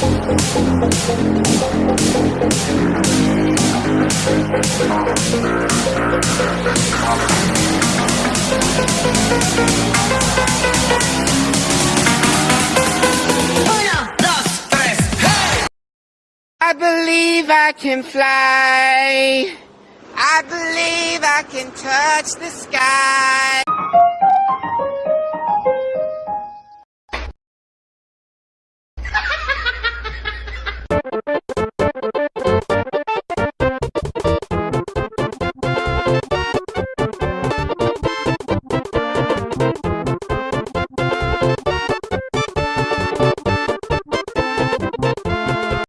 I believe I can fly. I believe I can touch the sky.